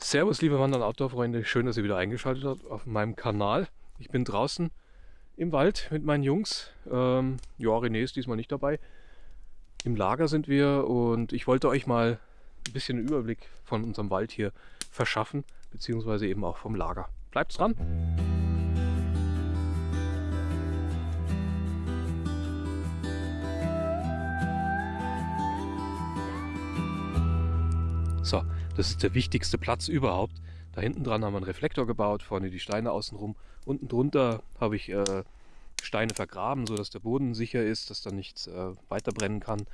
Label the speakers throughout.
Speaker 1: Servus liebe Wandern Outdoor-Freunde, schön, dass ihr wieder eingeschaltet habt auf meinem Kanal. Ich bin draußen im Wald mit meinen Jungs. Ähm, ja, René ist diesmal nicht dabei. Im Lager sind wir und ich wollte euch mal ein bisschen einen Überblick von unserem Wald hier verschaffen, beziehungsweise eben auch vom Lager. Bleibt dran! So, das ist der wichtigste Platz überhaupt. Da hinten dran haben wir einen Reflektor gebaut, vorne die Steine außenrum. Unten drunter habe ich äh, Steine vergraben, sodass der Boden sicher ist, dass da nichts äh, weiter kann.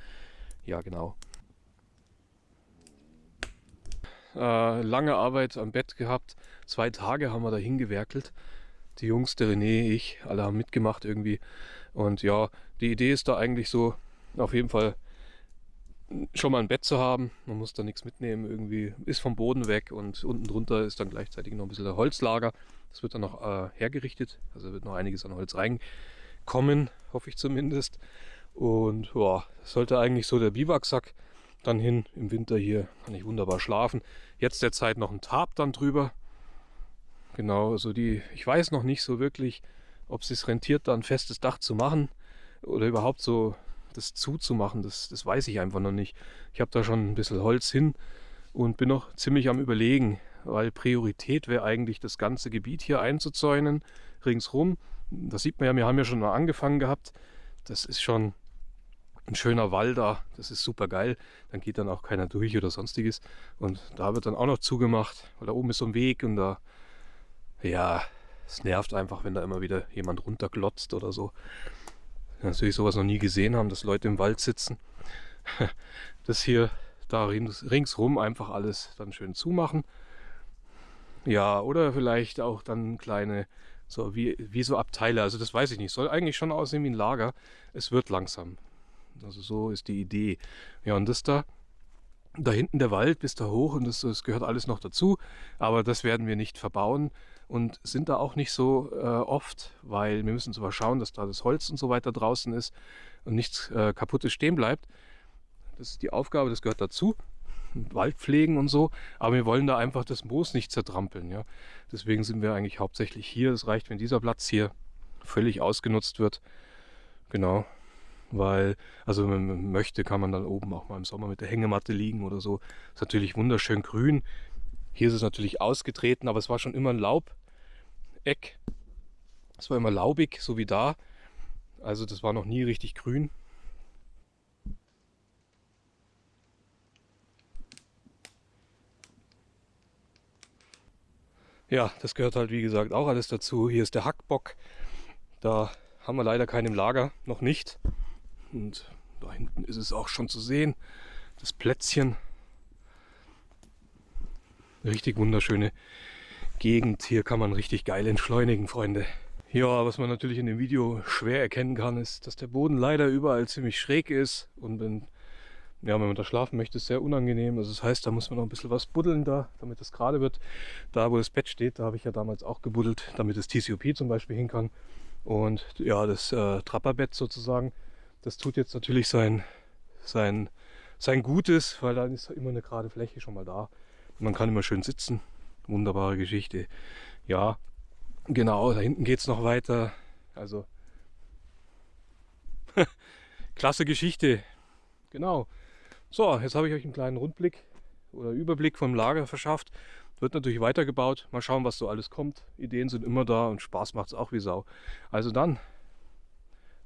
Speaker 1: Ja, genau. Äh, lange Arbeit am Bett gehabt. Zwei Tage haben wir da hingewerkelt. Die Jungs, der René, ich, alle haben mitgemacht irgendwie. Und ja, die Idee ist da eigentlich so, auf jeden Fall schon mal ein Bett zu haben. Man muss da nichts mitnehmen, irgendwie ist vom Boden weg und unten drunter ist dann gleichzeitig noch ein bisschen der Holzlager. Das wird dann noch äh, hergerichtet, also wird noch einiges an Holz reinkommen, hoffe ich zumindest. Und ja, sollte eigentlich so der Biwaksack dann hin. Im Winter hier kann ich wunderbar schlafen. Jetzt derzeit noch ein Tarp dann drüber. Genau, also die, ich weiß noch nicht so wirklich, ob es sich rentiert, da ein festes Dach zu machen oder überhaupt so das zuzumachen, das, das weiß ich einfach noch nicht. Ich habe da schon ein bisschen Holz hin und bin noch ziemlich am überlegen, weil Priorität wäre eigentlich das ganze Gebiet hier einzuzäunen, ringsrum. Das sieht man ja, wir haben ja schon mal angefangen gehabt. Das ist schon ein schöner Wall da, das ist super geil. Dann geht dann auch keiner durch oder sonstiges. Und da wird dann auch noch zugemacht, weil da oben ist so ein Weg und da, ja, es nervt einfach, wenn da immer wieder jemand runterglotzt oder so natürlich sowas noch nie gesehen haben, dass Leute im Wald sitzen. Das hier da ringsrum einfach alles dann schön zumachen. Ja, oder vielleicht auch dann kleine, so wie, wie so Abteile. Also das weiß ich nicht. Soll eigentlich schon aussehen wie ein Lager. Es wird langsam. Also so ist die Idee. Ja, und das da, da hinten der Wald bis da hoch und das, das gehört alles noch dazu. Aber das werden wir nicht verbauen und sind da auch nicht so äh, oft, weil wir müssen zwar schauen, dass da das Holz und so weiter draußen ist und nichts äh, kaputtes stehen bleibt. Das ist die Aufgabe, das gehört dazu. Wald pflegen und so, aber wir wollen da einfach das Moos nicht zertrampeln. Ja? Deswegen sind wir eigentlich hauptsächlich hier. Es reicht, wenn dieser Platz hier völlig ausgenutzt wird. Genau, weil, also wenn man möchte, kann man dann oben auch mal im Sommer mit der Hängematte liegen oder so. Ist natürlich wunderschön grün. Hier ist es natürlich ausgetreten, aber es war schon immer ein Laubeck. Es war immer laubig, so wie da. Also das war noch nie richtig grün. Ja, das gehört halt wie gesagt auch alles dazu. Hier ist der Hackbock. Da haben wir leider keinen im Lager, noch nicht. Und da hinten ist es auch schon zu sehen, das Plätzchen. Richtig wunderschöne Gegend. Hier kann man richtig geil entschleunigen, Freunde. Ja, was man natürlich in dem Video schwer erkennen kann, ist, dass der Boden leider überall ziemlich schräg ist. Und wenn, ja, wenn man da schlafen möchte, ist sehr unangenehm. Also das heißt, da muss man noch ein bisschen was buddeln da, damit es gerade wird. Da, wo das Bett steht, da habe ich ja damals auch gebuddelt, damit das TCOP zum Beispiel hin kann. Und ja, das äh, Trapperbett sozusagen, das tut jetzt natürlich sein, sein, sein Gutes, weil dann ist immer eine gerade Fläche schon mal da. Man kann immer schön sitzen. Wunderbare Geschichte. Ja, genau, da hinten geht es noch weiter. Also, klasse Geschichte. Genau. So, jetzt habe ich euch einen kleinen Rundblick oder Überblick vom Lager verschafft. Wird natürlich weitergebaut. Mal schauen, was so alles kommt. Ideen sind immer da und Spaß macht es auch wie Sau. Also dann,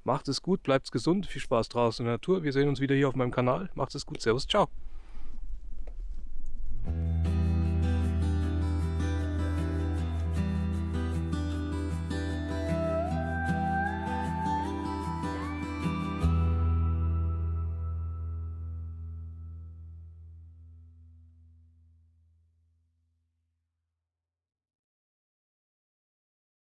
Speaker 1: macht es gut, bleibt gesund, viel Spaß draußen in der Natur. Wir sehen uns wieder hier auf meinem Kanal. Macht es gut, Servus, ciao.